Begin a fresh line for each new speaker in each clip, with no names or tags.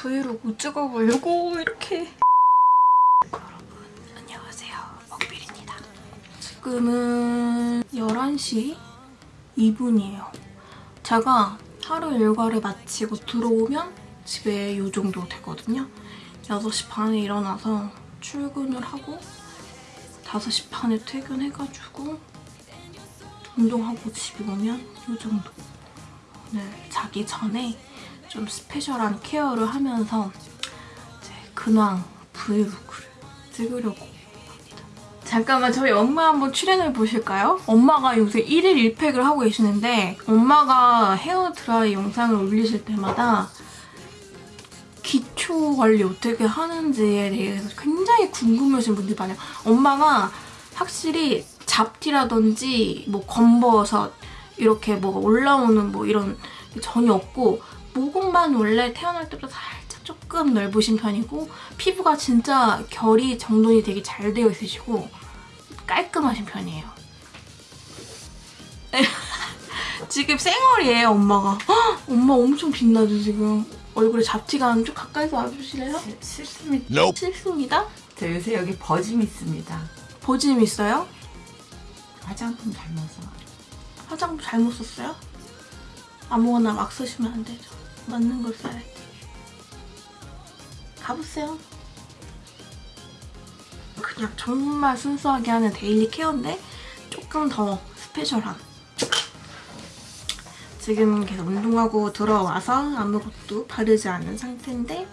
브이로그 찍어보려고 이렇게. 여러분 안녕하세요. 먹빌입니다. 지금은 11시 2분이에요. 제가 하루 일과를 마치고 들어오면 집에 이 정도 되거든요. 6시 반에 일어나서 출근을 하고 5시 반에 퇴근해가지고 운동하고 집에 오면 이 정도. 오늘 자기 전에 좀 스페셜한 케어를 하면서 이제 근황 브이로그를 찍으려고 합니다. 잠깐만 저희 엄마 한번 출연해 보실까요? 엄마가 요새 1일 1팩을 하고 계시는데 엄마가 헤어드라이 영상을 올리실 때마다 기초 관리 어떻게 하는지에 대해서 굉장히 궁금해하시는 분들이 많아요. 엄마가 확실히 잡티라든지 뭐 검버섯 이렇게 뭐가 올라오는 뭐 이런 게 전혀 없고 모공만 원래 태어날 때보다 살짝 조금 넓으신 편이고 피부가 진짜 결이 정돈이 되게 잘 되어 있으시고 깔끔하신 편이에요. 지금 쌩얼이에요 엄마가. 헉, 엄마 엄청 빛나죠 지금. 얼굴에 잡티가 좀 가까이서 와주실래요?
싫습니다.
Nope.
싫습니다.
저 요새 여기 버짐 있습니다.
보짐 있어요?
화장품 닮아서.
화장품 잘못 썼어요? 아무거나 막 쓰시면 안 되죠. 맞는 걸 써야지. 가보세요. 그냥 정말 순수하게 하는 데일리 케어인데 조금 더 스페셜한. 지금 계속 운동하고 들어와서 아무것도 바르지 않은 상태인데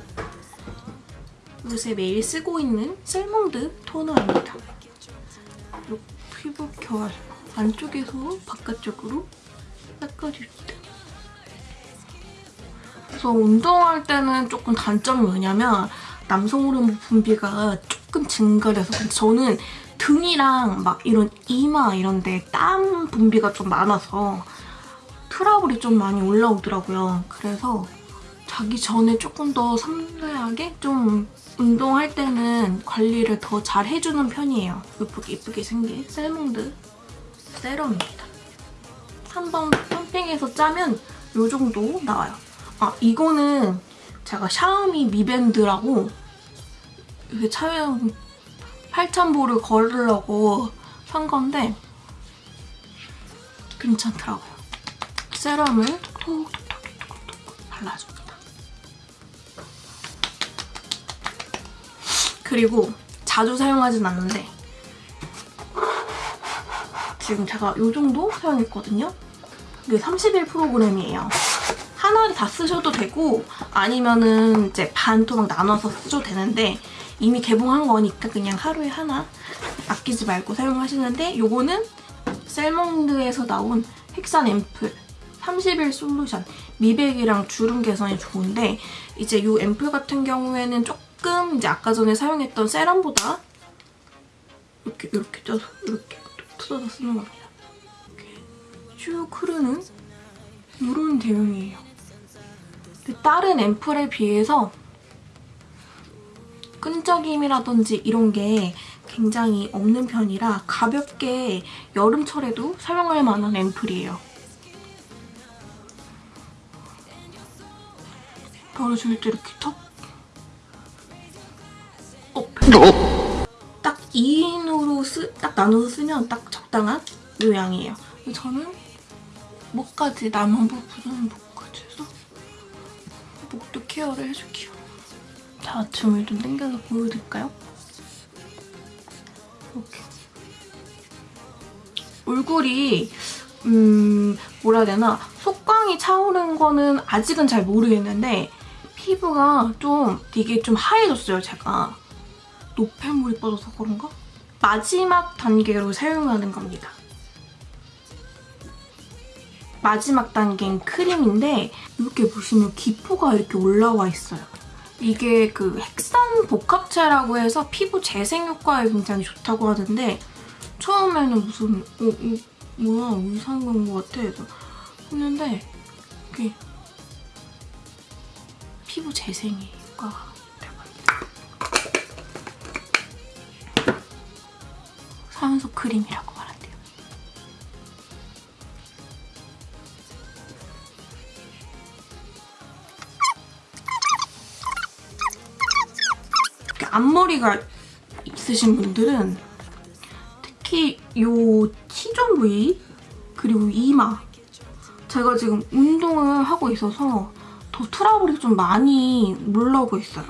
요새 매일 쓰고 있는 셀몽드 토너입니다. 이 피부 결 안쪽에서 바깥쪽으로 닦아줍니다. 그래서 운동할 때는 조금 단점이 뭐냐면 남성 호르몬 분비가 조금 증가돼서 근데 저는 등이랑 막 이런 이마 이런 데 땀 분비가 좀 많아서 트러블이 좀 많이 올라오더라고요. 그래서 자기 전에 조금 더 섬세하게 좀 운동할 때는 관리를 더 잘 해주는 편이에요. 예쁘게 예쁘게 생긴 셀몽드 세럼입니다. 한번 펌핑해서 짜면 이 정도 나와요. 아 이거는 제가 샤오미 미밴드라고 이게 촬영 8,000보를 걸으려고 산 건데 괜찮더라고요. 세럼을 톡톡톡톡톡 발라줍니다. 그리고 자주 사용하진 않는데 지금 제가 이 정도 사용했거든요. 이게 31 프로그램이에요. 하나를 다 쓰셔도 되고 아니면은 이제 반 토막 나눠서 쓰셔도 되는데 이미 개봉한 거니까 그냥 하루에 하나 아끼지 말고 사용하시는데 요거는 셀몽드에서 나온 헥산 앰플 30일 솔루션 미백이랑 주름 개선이 좋은데 이제 이 앰플 같은 경우에는 조금 이제 아까 전에 사용했던 세럼보다 이렇게 이렇게 쪄서 이렇게 뜯어서 쓰는 겁니다. 이렇게 쭉 흐르는 이런 대용이에요. 근데 다른 앰플에 비해서 끈적임이라든지 이런 게 굉장히 없는 편이라 가볍게 여름철에도 사용할 만한 앰플이에요. 바르실 때 이렇게 턱 어, 딱 2인으로 쓰, 딱 나눠서 쓰면 딱 적당한 요 양이에요. 저는 목까지 남은 부분은 목까지 해서 목도 케어를 해줄게요. 자, 줌을 좀 당겨서 보여드릴까요? 이렇게. 얼굴이 음 뭐라 해야 되나 속광이 차오르는 거는 아직은 잘 모르겠는데 피부가 좀 되게 좀 하얘졌어요, 제가. 노폐물이 빠져서 그런가? 마지막 단계로 사용하는 겁니다. 마지막 단계인 크림인데 이렇게 보시면 기포가 이렇게 올라와 있어요. 이게 그 헥산 복합체라고 해서 피부 재생 효과에 굉장히 좋다고 하는데 처음에는 무슨 어, 어, 뭐야 이상한 건것 같아 했는데 이게 피부 재생에 효과가 합니다. 산소 크림이라고 앞머리가 있으신 분들은 특히 요 T존 부위 그리고 이마 제가 지금 운동을 하고 있어서 더 트러블이 좀 많이 올라오고 있어요.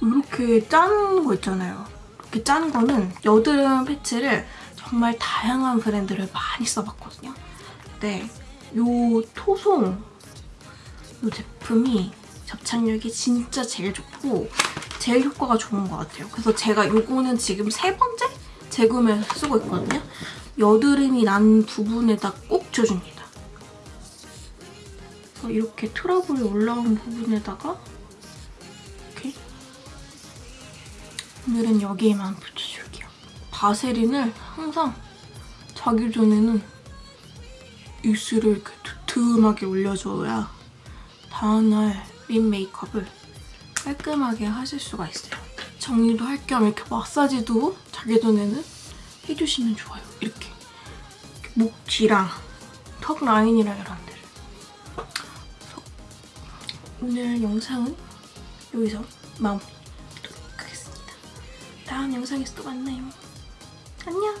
이렇게 짠 거 있잖아요. 이렇게 짠 거는 여드름 패치를 정말 다양한 브랜드를 많이 써봤거든요. 근데 요 토송 이 제품이 접착력이 진짜 제일 좋고 제일 효과가 좋은 것 같아요. 그래서 제가 요거는 지금 세 번째 재구매해서 쓰고 있거든요. 여드름이 난 부분에다 꼭 줘줍니다. 이렇게 트러블이 올라온 부분에다가 이렇게 오늘은 여기에만 붙여줄게요. 바세린을 항상 자기 전에는 입술을 이렇게 두툼하게 올려줘야 다음날 립 메이크업을 깔끔하게 하실 수가 있어요. 정리도 할 겸 이렇게 마사지도 자기 전에는 해주시면 좋아요. 이렇게, 이렇게 목 뒤랑 턱 라인이랑 이런 데를. 오늘 영상은 여기서 마무리하도록 하겠습니다. 다음 영상에서 또 만나요. 안녕!